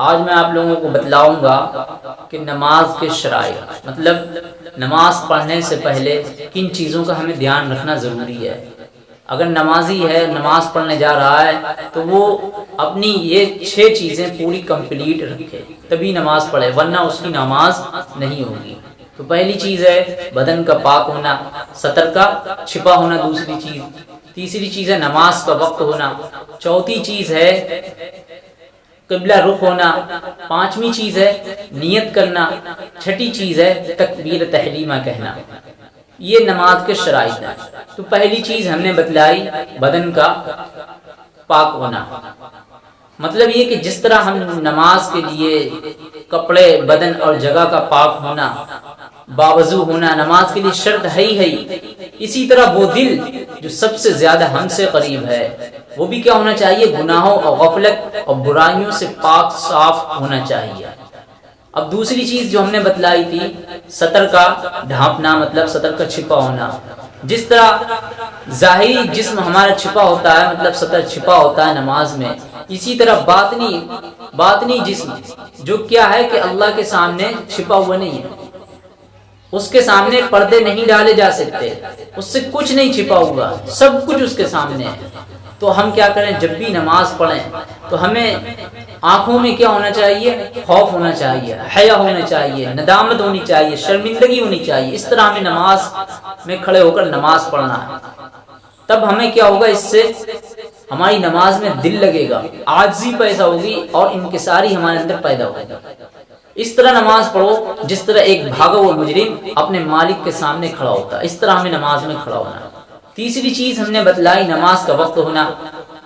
आज मैं आप लोगों को बतलाऊँगा कि नमाज़ के शराइ मतलब नमाज़ पढ़ने से पहले किन चीज़ों का हमें ध्यान रखना ज़रूरी है। अगर नमाजी है, नमाज़ पढ़ने जा रहा है तो वो अपनी ये छह चीज़ें पूरी कंप्लीट रखे, तभी नमाज़ पढ़े, वरना उसकी नमाज़ नहीं होगी। तो पहली चीज़ है बदन का पाक होना, सतर का छिपा होना दूसरी चीज़। तीसरी चीज़ है नमाज़ का वक्त होना। चौथी चीज़ है कबला रुख होना पांचवी चीज़ है, नियत करना, छठी चीज़ है, तकबीर तहलीमा कहना। ये नमाज़ के शराइ है। तो पहली चीज़ हमने बतलाई, बदन का पाक होना। मतलब ये कि जिस तरह हम नमाज़ के लिए कपड़े, बदन और जगह का पाक होना, बावजू होना, नमाज़ के लिए शर्त है ही है। इसी तरह वो दिल जो सबसे ज़्यादा हमसे करीब है वो भी क्या होना चाहिए? गुनाहों और गफलत और बुराइयों से पाक साफ़ होना चाहिए। अब दूसरी चीज़ जो हमने बतलाई थी सतर का ढांपना मतलब सतर का छिपा होना। जिस तरह जाहिरी जिस्म हमारा छिपा होता है मतलब सतर छिपा होता है नमाज़ में, इसी तरह बातनी बातनी जिस्म, जो क्या है कि अल्लाह के सामने छिपा हुआ नहीं है। उसके सामने पर्दे नहीं डाले जा सकते, उससे कुछ नहीं छिपा हुआ, सब कुछ उसके सामने है। तो हम क्या करें? जब भी नमाज़ पढ़ें तो हमें आँखों में क्या होना चाहिए? खौफ होना चाहिए, हया होना चाहिए, नदामत होनी चाहिए, शर्मिंदगी होनी चाहिए। इस तरह हमें नमाज़ में खड़े होकर नमाज़ पढ़ना है। तब हमें क्या होगा इससे? हमारी नमाज़ में दिल लगेगा, आजी पैदा होगी और इनकसारी हमारे अंदर पैदा होगी। इस तरह नमाज़ पढ़ो, जिस तरह एक भागा हुआ मुजरिम अपने मालिक के सामने खड़ा होता है। इस तरह हमें नमाज़ में खड़ा होना तीसरी चीज़ हमने बतलाई, नमाज़ का वक्त होना।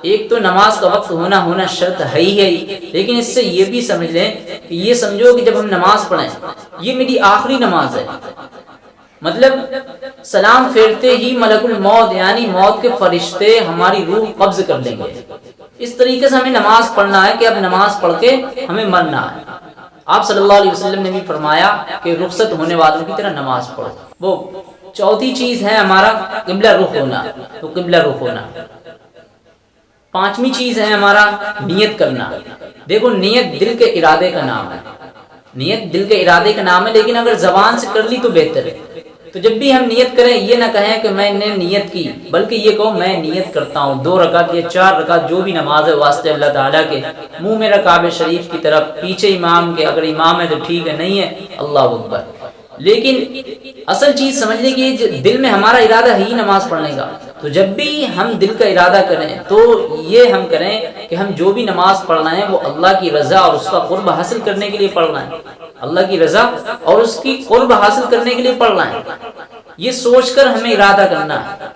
एक तो नमाज़ का वक्त होना होना शर्त है ही है। लेकिन इससे ये भी समझ लें कि ये समझो कि जब हम नमाज़ पढ़ें, ये मेरी आखिरी नमाज़ है। मतलब सलाम फेरते ही मलकुल मौत, यानी मौत के फरिश्ते हमारी रूह कब्ज कर लेंगे। इस तरीके से हमें नमाज़ पढ़ना है कि अब नमाज़ पढ़ के हमें मरना है। आप सल्लल्लाहु अलैहि वसल्लम ने भी फरमाया कि रुखसत होने वालों की तरह नमाज़ पढ़ो। वो चौथी चीज़ है हमारा किबला रुख होना तो किबला रुख होना। पांचवी चीज़ है हमारा नियत करना। देखो, नियत दिल के इरादे का नाम है। नियत दिल के इरादे का नाम है, लेकिन अगर जबान से कर ली तो बेहतर है। तो जब भी हम नियत करें, ये ना कहें कि मैंने नियत की, बल्कि ये कहो, मैं नियत करता हूँ। दो रकात या चार रकात, जो भी नमाज़ है, वास्ते अल्लाह ताला के, मुँह मेरा काबे शरीफ की तरफ़, पीछे इमाम के, अगर इमाम है तो ठीक है, नहीं है, अल्लाह अकबर। लेकिन असल चीज़ समझने की दिल में हमारा इरादा है ही नमाज़ पढ़ने का। तो जब भी हम दिल का इरादा करें तो ये हम करें कि हम जो भी नमाज़ पढ़ रहे हैं, वो अल्लाह की रजा और उसका कुर्ब हासिल करने के लिए पढ़ रहे हैं। अल्लाह की रजा और उसकी कुर्ब हासिल करने के लिए पढ़ रहे हैं। ये सोचकर हमें इरादा करना है।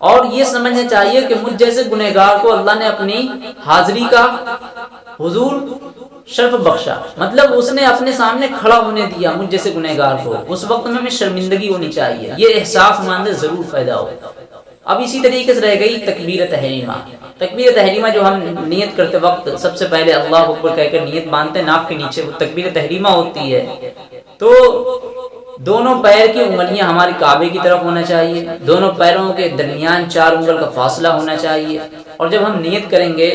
और ये समझना चाहिए कि मुझ जैसे गुनहगार को अल्लाह ने अपनी हाजिरी का हुजूर शर्फ बख्शा। मतलब उसने अपने सामने खड़ा होने दिया, मुझ जैसे गुनहगार को। उस वक्त में हमें शर्मिंदगी होनी चाहिए। ये एहसास हमारे ज़रूर पैदा हो अब इसी तरीके से रह गई तकबीर तहरीमा। तकबीर तहरीमा जो हम नियत करते वक्त, सबसे पहले अल्लाह अकबर कहकर नियत हैं नाप के नीचे। वो तकबीर तहरीमा होती है। तो दोनों पैर की उंगलियाँ हमारे काबे की तरफ़ होना चाहिए। दोनों पैरों के दरमियान चार उंगल का फासला होना चाहिए। और जब हम नियत करेंगे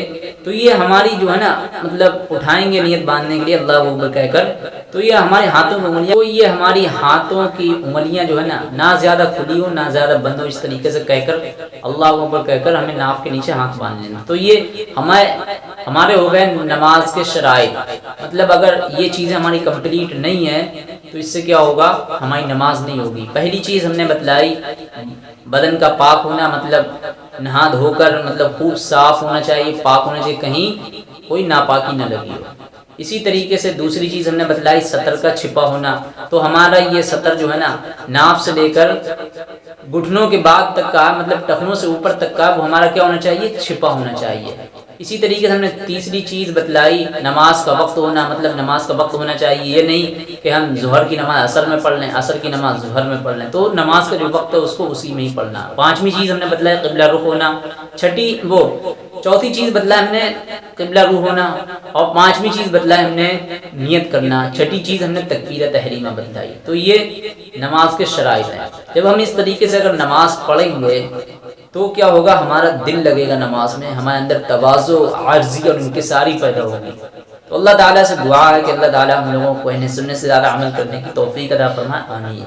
तो ये हमारी जो है ना मतलब उठाएँगे नियत बांधने के लिए अल्लाह अकबर कहकर तो ये हमारे हाथों में उंगलियाँ तो ये हमारी हाथों की उंगलियाँ जो है ना ना ज़्यादा खुली हो, ना ज़्यादा बंद हो, इस तरीके से कहकर, अल्लाह अकबर कहकर हमें नाफ के नीचे हाथ बाँध लेना। तो ये हमारे हमारे हो गए नमाज़ के शराय मतलब अगर ये चीज़ें हमारी कंप्लीट नहीं है तो इससे क्या होगा, हमारी नमाज़ नहीं होगी। पहली चीज़ हमने बतलाई, बदन का पाक होना मतलब नहा धोकर मतलब खूब साफ़ होना चाहिए, पाक होना चाहिए, कहीं कोई नापाकी न लगी हो। इसी तरीके से दूसरी चीज़ हमने बतलाई, सतर का छिपा होना। तो हमारा ये सतर जो है ना, नाप से लेकर घुटनों के बाद तक का मतलब टखनों से ऊपर तक का, वो हमारा क्या होना चाहिए? छिपा होना चाहिए। इसी तरीके से हमने तीसरी चीज़ बतलाई, नमाज़ का वक्त होना मतलब नमाज़ का वक्त होना चाहिए। ये नहीं कि हम जहर की नमाज़ असर में पढ़ लें, असर की नमाज़ जहर में पढ़ लें। तो नमाज़ का जो वक्त है, उसको उसी में ही पढ़ना। पांचवी चीज़ हमने बतलाई, कबला रुख होना। छठी, वो, चौथी चीज़ बतला हमने, कबला रूह होना। और पांचवी चीज़ बतला हमने, नियत करना। छठी चीज़ हमने तकबीर तहरीमा बतलाई। तो ये नमाज़ के शराइ हैं। जब हम इस तरीके से अगर नमाज़ पढ़ेंगे तो क्या होगा? हमारा दिल लगेगा नमाज़ में, हमारे अंदर तवाज़ो, आर्जी और उनके सारी पैदा होगी। तो अल्लाह ताला से दुआ है कि अल्लाह ताला हम लोगों को इन्हें सुनने से ज़्यादा अमल करने की तौफीक अदा फरमाए। आमीन।